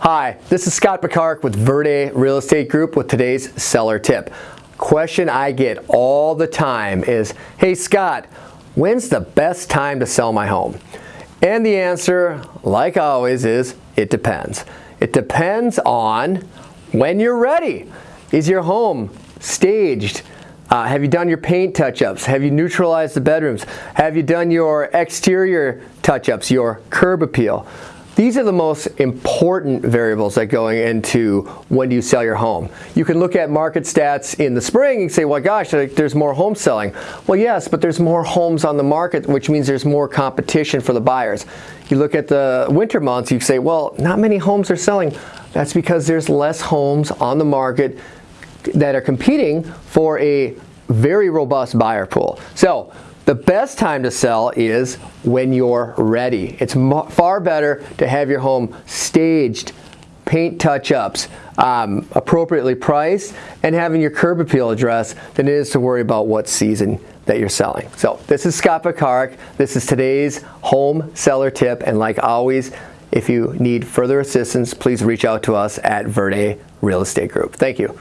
Hi, this is Scott Picard with Verde Real Estate Group with today's seller tip. Question I get all the time is, hey Scott, when's the best time to sell my home? And the answer, like always, is it depends. It depends on when you're ready. Is your home staged? Uh, have you done your paint touch-ups? Have you neutralized the bedrooms? Have you done your exterior touch-ups, your curb appeal? These are the most important variables that going into when do you sell your home. You can look at market stats in the spring and say, well gosh, there's more home selling. Well yes, but there's more homes on the market, which means there's more competition for the buyers. You look at the winter months, you say, well, not many homes are selling. That's because there's less homes on the market that are competing for a very robust buyer pool. So the best time to sell is when you're ready. It's far better to have your home staged, paint touch-ups, um, appropriately priced, and having your curb appeal addressed than it is to worry about what season that you're selling. So this is Scott Picard. This is today's home seller tip. And like always, if you need further assistance, please reach out to us at Verde Real Estate Group. Thank you.